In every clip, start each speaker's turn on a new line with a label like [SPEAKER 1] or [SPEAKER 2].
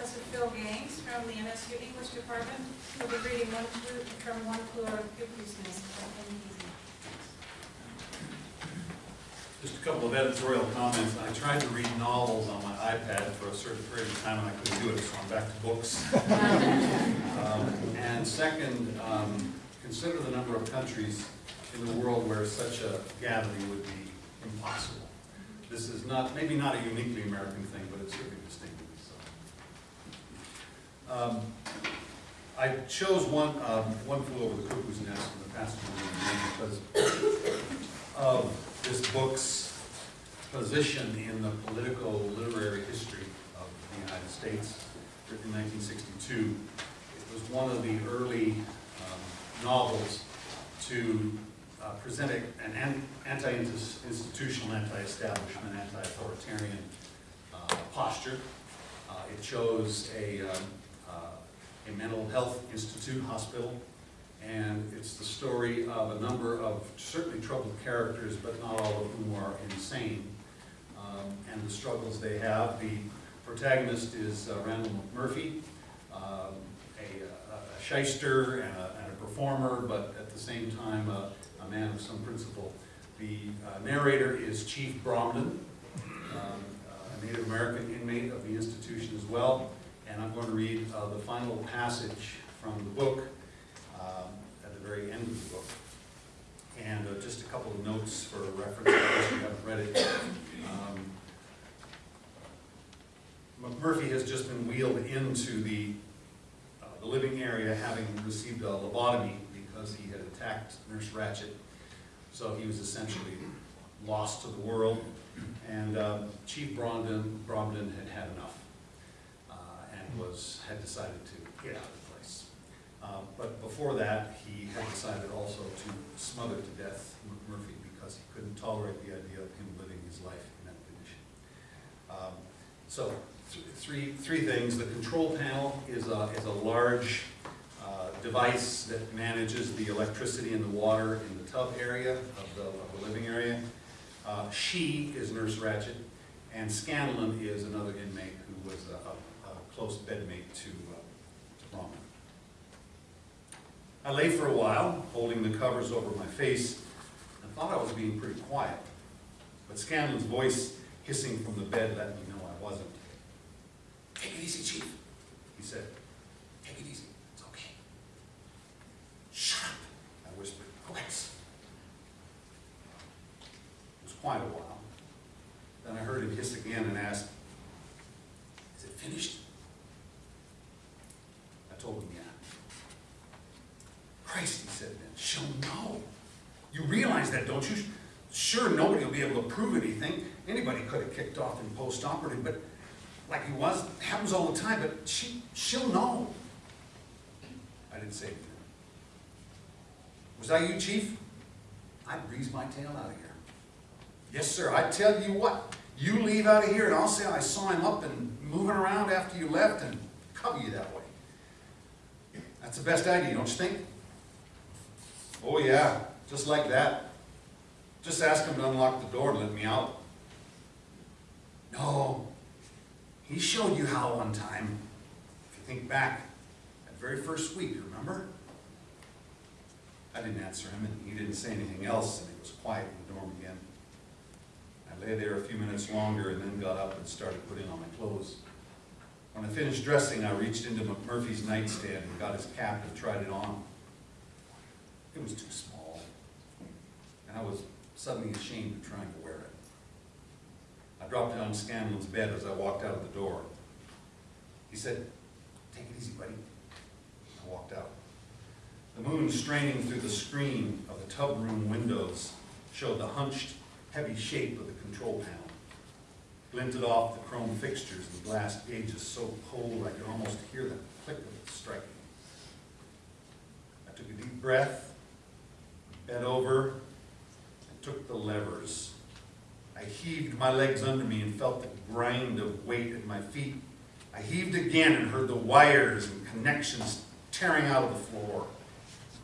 [SPEAKER 1] Professor Phil Gaines from the MSU English Department. He'll be reading one clue from one out of Nest.
[SPEAKER 2] Just a couple of editorial comments. I tried to read novels on my iPad for a certain period of time and I couldn't do it, so I'm back to books. Um, And second, um, consider the number of countries in the world where such a gathering would be impossible. This is not, maybe not a uniquely American thing, but it's certainly distinctive, so. Um, I chose one, um, one flew over the cuckoo's nest in the past because of this book's position in the political literary history of the United States, written in 1962. It was one of the early um, novels to uh, present an an- anti-institutional, anti-establishment, anti-authoritarian uh, posture. Uh, It chose a, um, a mental health institute, hospital, and it's the story of a number of certainly troubled characters, but not all of whom are insane, um, and the struggles they have. The protagonist is uh, Randall McMurphy, um, a a shyster and a and a performer, but at the same time, a a man of some principle. The uh, narrator is Chief Bromden, um, a Native American inmate of the institution as well, and I'm going to read uh, the final passage from the book um, at the very end of the book. And uh, just a couple of notes for reference, case you haven't read it. Um, McMurphy has just been wheeled into the, uh, the living area having received a lobotomy because he had attacked Nurse Ratched. So he was essentially lost to the world. And um, Chief Bromden, Bromden had had enough uh, was, had decided to get out of the place. Uh, But before that, he had decided also to smother to death McMurphy because he couldn't tolerate the idea of him living his life in that condition. Um, So, th- three, three things. The control panel is a, is a large uh, device that manages the electricity and the water in the tub area of the, of the living area. Uh, She is Nurse Ratched, and Scanlon is another inmate who was a- a close bedmate to, uh, to Bromden. I lay for a while, holding the covers over my face, and thought I was being pretty quiet. But Scanlon's voice hissing from the bed let me know I wasn't. Take it easy, Chief, he said. Take it easy, it's okay. Shut up, I whispered. Okay. It was quite a while. Then I heard him hiss again and asked, Is it finished? I told him, yeah. Christ, he said then, she'll know. You that, don't you? Sure, nobody will be able to prove anything. Anybody could have kicked off in post-operative, but like he was, happens all the time, but she, she'll know. I didn't say anything. Was that you, chief? I breezed my tail out of here. Yes, sir, I tell you what, you leave out of here and I'll say I saw him up and moving around after you left and cover you that way. That's the best idea, don't you think? Oh, yeah, just like that. Just ask him to unlock the door and let me out. No, he showed you how one time. If you think back, that very first week, remember? I didn't answer him, and he didn't say anything else, and it was quiet in the dorm again. I lay there a few minutes longer and then got up and started putting on my clothes. When I finished dressing, I reached into McMurphy's nightstand and got his cap and tried it on. It was too small, and I was suddenly ashamed of trying to wear it. I dropped it on Scanlon's bed as I walked out of the door. He said, take it easy, buddy. I walked out. The moon straining through the screen of the tub room windows showed the hunched, heavy shape of the control panel. Glinted off the chrome fixtures and glass gauges so cold I could almost hear them click of it striking. I took a deep breath, bent over, took the levers. I heaved my legs under me and felt the grind of weight at my feet. I heaved again and heard the wires and connections tearing out of the floor.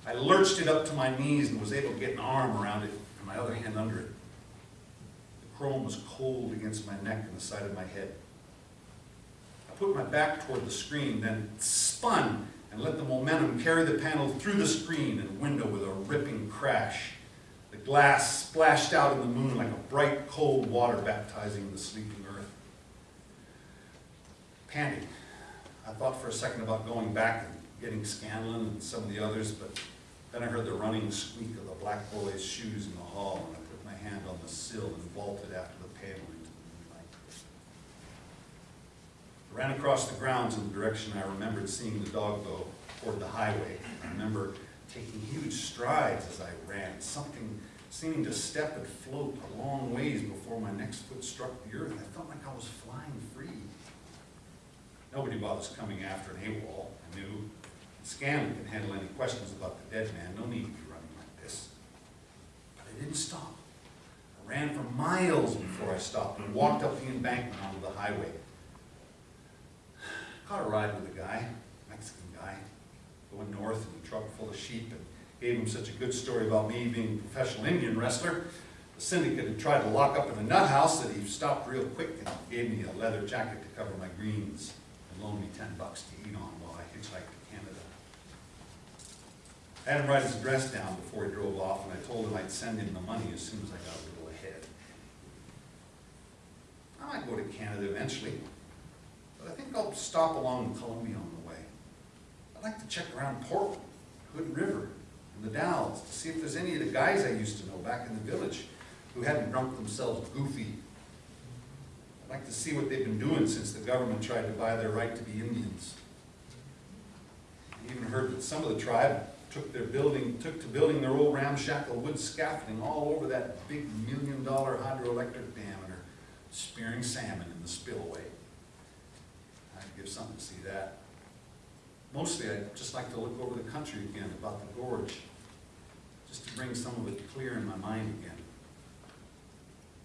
[SPEAKER 2] I lurched it up to my knees and was able to get an arm around it and my other hand under it. The chrome was cold against my neck and the side of my head. I put my back toward the screen, then spun and let the momentum carry the panel through the screen and window with a ripping crash. The glass splashed out in the moon like a bright, cold water baptizing the sleeping earth. Panting. I thought for a second about going back and getting Scanlon and some of the others, but then I heard the running squeak of the black boy's shoes in the hall, and I put my hand on the sill and vaulted after the panel into the moonlight. I ran across the grounds in the direction I remembered seeing the dog go, toward the highway. I remember taking huge strides as I ran, something seeming to step and float a long ways before my next foot struck the earth. I felt like I was flying free. Nobody bothers coming after an AWOL, I knew. Scanlon can handle any questions about the dead man, no need to be running like this. But I didn't stop. I ran for miles before I stopped and walked up the embankment onto the highway. Caught a ride with a guy, Mexican guy, going north in a truck full of sheep and gave him such a good story about me being a professional Indian wrestler. The syndicate had tried to lock up in a nut house that he stopped real quick and gave me a leather jacket to cover my greens and loaned me ten bucks to eat on while I hitchhiked to Canada. I had him write his address down before he drove off, and I told him I'd send him the money as soon as I got a little ahead. I might go to Canada eventually, but I think I'll stop along the way. I'd like to check around Portland, Hood River, and the Dalles, to see if there's any of the guys I used to know back in the village who hadn't drunk themselves goofy. I'd like to see what they've been doing since the government tried to buy their right to be Indians. I even heard that some of the tribe took their building, took to building their old ramshackle wood scaffolding all over that big million-dollar hydroelectric dam and are spearing salmon in the spillway. I'd give something to see that. Mostly, I'd just like to look over the country again about the gorge, just to bring some of it clear in my mind again.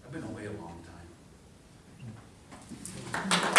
[SPEAKER 2] I've been away a long time.